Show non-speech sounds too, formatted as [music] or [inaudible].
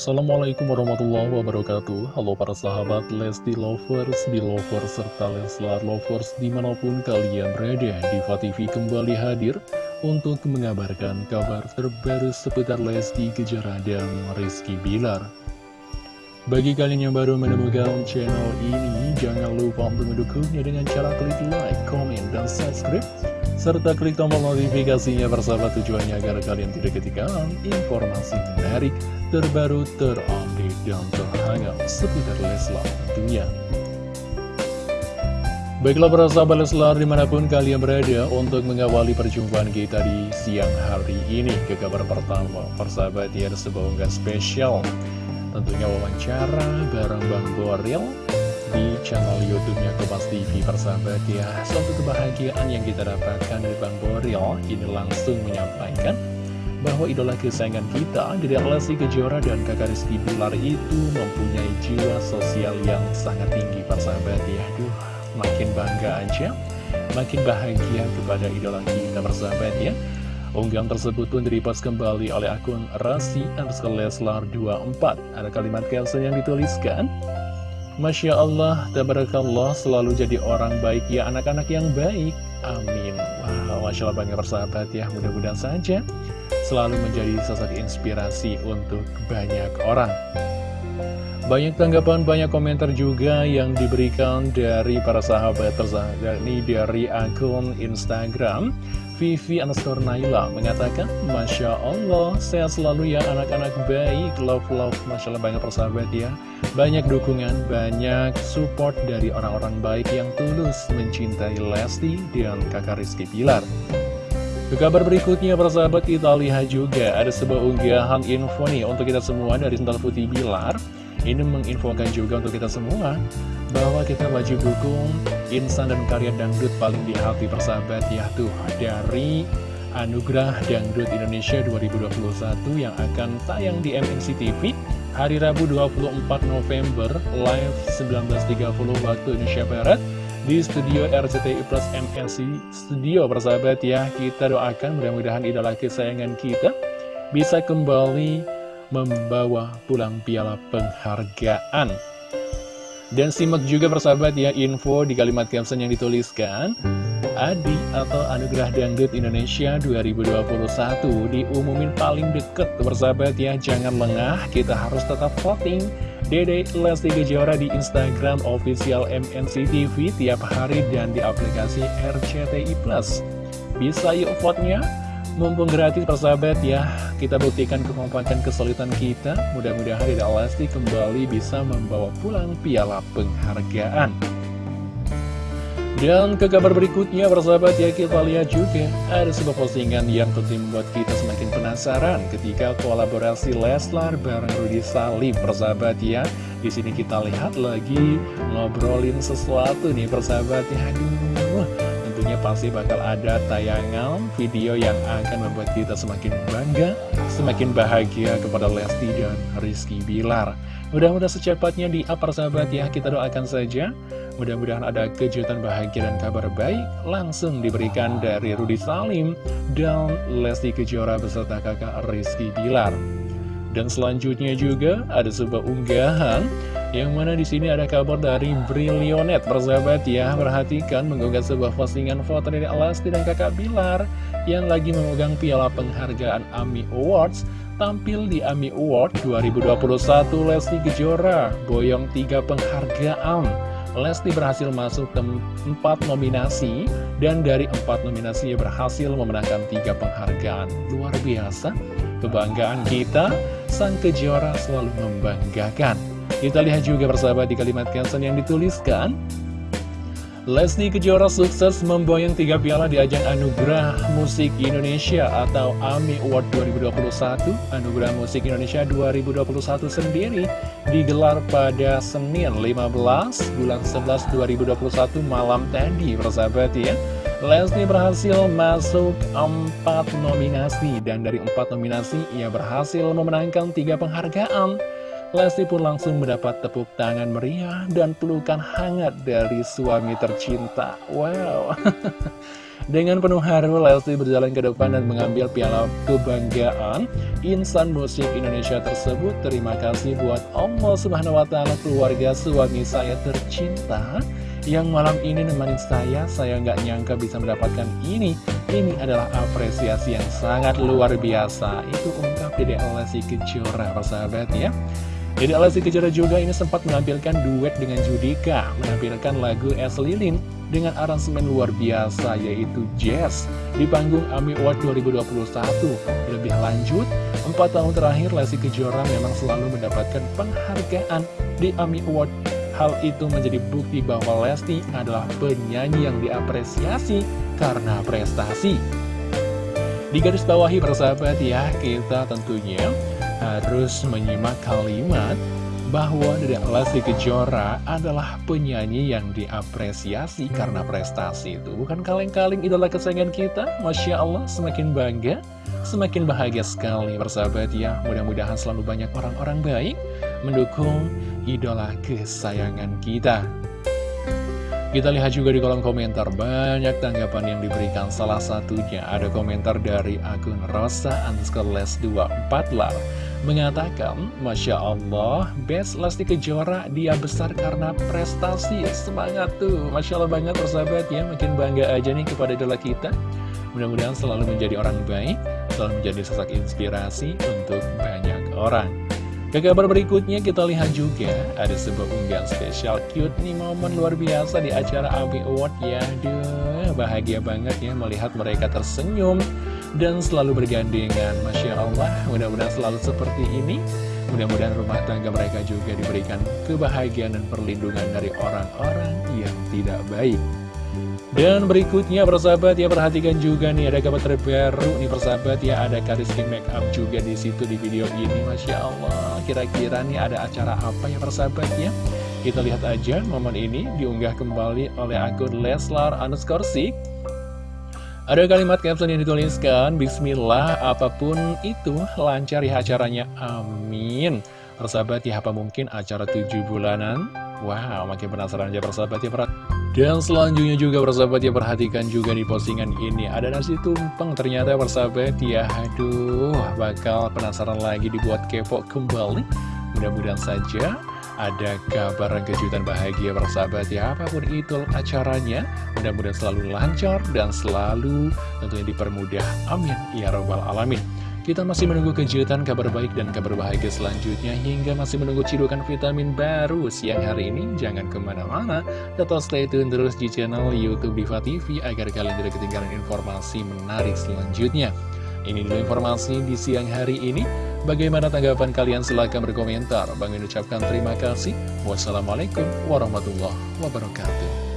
Assalamualaikum warahmatullahi wabarakatuh. Halo para sahabat Lesti Lovers, Belovers, serta Leslar Lovers di mana pun kalian berada Diva TV kembali hadir untuk mengabarkan kabar terbaru seputar Lesti Kejora dan Rizky Bilar. Bagi kalian yang baru menemukan channel ini, jangan lupa untuk mendukungnya dengan cara klik like, comment, dan subscribe serta klik tombol notifikasinya bersama tujuannya agar kalian tidak ketinggalan informasi menarik, terbaru, terupdate, dan terhangat seputar Leslar tentunya. Baiklah para sahabat Leslar di mana pun kalian berada untuk mengawali perjumpaan kita di siang hari ini ke kabar pertama persahabat ya ada sebuah unggah spesial tentunya wawancara bareng Bang Boril di channel YouTube-nya Kompas TV persahabat ya Suatu kebahagiaan yang kita dapatkan dari Bang Boril ini langsung menyampaikan bahwa idola kesayangan kita dari Lesti Kejora dan kakak Rizky Bilar itu mempunyai jiwa sosial yang sangat tinggi persahabat ya Duh, makin bangga aja makin bahagia kepada idola kita persahabat ya Unggahan tersebut pun direpost kembali oleh akun Rasi underscore Leslar 24 Ada kalimat caption yang dituliskan Masya Allah, tabarakallah selalu jadi orang baik ya anak-anak yang baik. Amin. Wow, Masya Allah banyak persahabat ya, mudah-mudahan saja selalu menjadi sosok inspirasi untuk banyak orang. Banyak tanggapan, banyak komentar juga yang diberikan dari para sahabat tersahabat ini dari akun Instagram Vivi underscore Naila mengatakan, Masya Allah, sehat selalu ya anak-anak baik, love-love, Masya Allah banyak persahabat ya. Banyak dukungan, banyak support dari orang-orang baik yang tulus mencintai Lesti dan kakak Rizky Pilar. Ke kabar berikutnya, persahabat kita lihat juga ada sebuah unggahan info nih untuk kita semua dari Sental Putih Bilar. Ini menginfokan juga untuk kita semua bahwa kita wajib dukung insan dan karya dangdut paling di hati persahabat ya tuh dari Anugerah Dangdut Indonesia 2021 yang akan tayang di MNC TV hari Rabu 24 November live 19.30 waktu Indonesia Barat di studio RCTI Plus MNC Studio persahabat ya. Kita doakan mudah-mudahan idola kesayangan kita bisa kembali membawa pulang piala penghargaan. Dan simak juga persahabat ya info di kalimat caption yang dituliskan Adi atau Anugerah Dangdut Indonesia 2021 diumumin paling deket persahabat ya Jangan lengah, kita harus tetap voting Dede Lesti Kejora di Instagram official MNC TV tiap hari dan di aplikasi RCTI Plus Bisa yuk vote-nya? Mumpung gratis persahabat ya Kita buktikan kekompakan kesulitan kita Mudah-mudahan Dede Lesti kembali bisa membawa pulang piala penghargaan dan ke kabar berikutnya persahabat ya kita lihat juga ada sebuah postingan yang tentu membuat kita semakin penasaran ketika kolaborasi Leslar bareng Rudy Salim persahabat ya. Di sini kita lihat lagi ngobrolin sesuatu nih persahabat ya. Aduh, tentunya pasti bakal ada tayangan video yang akan membuat kita semakin bangga, semakin bahagia kepada Lesti dan Rizky Bilar. Mudah-mudahan secepatnya di apa sahabat ya, kita doakan saja. Mudah-mudahan ada kejutan bahagia dan kabar baik langsung diberikan dari Rudi Salim dan Lesti Kejora beserta kakak Rizky Bilar. Dan selanjutnya juga ada sebuah unggahan yang mana di sini ada kabar dari Brilionet. Persahabat ya Perhatikan mengunggah sebuah postingan foto dari Alasti dan kakak Bilar Yang lagi memegang piala penghargaan AMI Awards. Tampil di AMI Award 2021 Lesti Kejora Boyong tiga penghargaan. Lesti berhasil masuk ke empat nominasi Dan dari empat nominasi berhasil memenangkan tiga penghargaan. Luar biasa Kebanggaan kita, sang kejora selalu membanggakan. Kita lihat juga persahabat di kalimat caption yang dituliskan Lesti Kejora sukses memboyong tiga piala di ajang Anugerah Musik Indonesia atau AMI Award 2021 Anugerah Musik Indonesia 2021 sendiri digelar pada Senin 15 bulan 11 2021 malam tadi persahabat ya Lesti berhasil masuk empat nominasi dan dari empat nominasi ia berhasil memenangkan tiga penghargaan Lesti pun langsung mendapat tepuk tangan meriah dan pelukan hangat dari suami tercinta. Wow, [laughs] Dengan penuh haru, Lesti berjalan ke depan dan mengambil piala kebanggaan insan musik Indonesia tersebut. Terima kasih buat Allah Subhanahu wa keluarga suami saya tercinta yang malam ini nemenin saya. Saya nggak nyangka bisa mendapatkan ini. Ini adalah apresiasi yang sangat luar biasa. Itu ungkap Dede Lesti Kejora, persahabat ya. Dede Lesti Kejora juga ini sempat menampilkan duet dengan Judika, menampilkan lagu Es Lilin dengan aransemen luar biasa yaitu Jazz di panggung AMI Award 2021. Lebih lanjut, empat tahun terakhir Lesti Kejora memang selalu mendapatkan penghargaan di AMI Award. Hal itu menjadi bukti bahwa Lesti adalah penyanyi yang diapresiasi karena prestasi. Di garis bawahi persahabat ya, kita tentunya harus menyimak kalimat bahwa Dedek Lesti Kejora adalah penyanyi yang diapresiasi karena prestasi itu. Bukan kaleng-kaleng idola kesayangan kita? Masya Allah semakin bangga semakin bahagia sekali persahabat ya. Mudah-mudahan selalu banyak orang-orang baik mendukung idola kesayangan kita. Kita lihat juga di kolom komentar banyak tanggapan yang diberikan. Salah satunya ada komentar dari akun Rosa underscore les 24 lar mengatakan Masya Allah Best Lesti Kejora dia besar karena prestasi. Semangat tuh. Masya Allah banget persahabat ya. Makin bangga aja nih kepada idola kita. Mudah-mudahan selalu menjadi orang baik selalu menjadi sosok inspirasi untuk banyak orang ke kabar berikutnya kita lihat juga ada sebuah unggahan spesial cute nih momen luar biasa di acara ABI Award ya. Duh, bahagia banget ya melihat mereka tersenyum dan selalu bergandengan. Masya Allah mudah-mudahan selalu seperti ini. Mudah-mudahan rumah tangga mereka juga diberikan kebahagiaan dan perlindungan dari orang-orang yang tidak baik dan berikutnya persahabat ya perhatikan juga nih ada kabar terbaru nih persahabat ya ada Kariski Make Up juga di situ di video ini Masya Allah. Kira-kira nih ada acara apa ya persahabat ya? Kita lihat aja momen ini diunggah kembali oleh akun Leslar underscore ada kalimat caption yang dituliskan Bismillah apa pun itu lancar ya acaranya amin. Persahabat ya apa mungkin acara tujuh bulanan? Wow makin penasaran aja persahabat ya perhatikan dan selanjutnya juga persahabat ya perhatikan juga di postingan ini. Ada nasi tumpeng ternyata persahabat ya. Aduh bakal penasaran lagi dibuat kepo kembali. Mudah-mudahan saja ada kabar kejutan bahagia persahabat ya. Apa pun itu acaranya Mudah-mudahan selalu lancar dan selalu tentunya dipermudah. Amin. Ya Rabbal Alamin kita masih menunggu kejutan, kabar baik, dan kabar bahagia selanjutnya hingga masih menunggu cidukan vitamin baru siang hari ini. Jangan ke mana-mana, tetap stay tune terus di channel Youtube Diva TV agar kalian tidak ketinggalan informasi menarik selanjutnya. Ini dulu informasi di siang hari ini. Bagaimana tanggapan kalian? Silahkan berkomentar. Bang ucapkan terima kasih. Wassalamualaikum warahmatullahi wabarakatuh.